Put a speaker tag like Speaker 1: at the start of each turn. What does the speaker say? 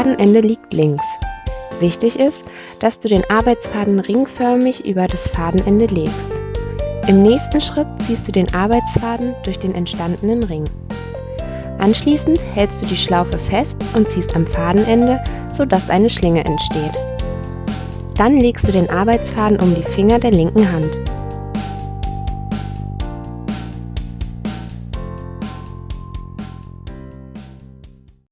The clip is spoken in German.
Speaker 1: Fadenende liegt links. Wichtig ist, dass du den Arbeitsfaden ringförmig über das Fadenende legst. Im nächsten Schritt ziehst du den Arbeitsfaden durch den entstandenen Ring. Anschließend hältst du die Schlaufe fest und ziehst am Fadenende, sodass eine Schlinge entsteht. Dann legst du den Arbeitsfaden um die Finger der linken Hand.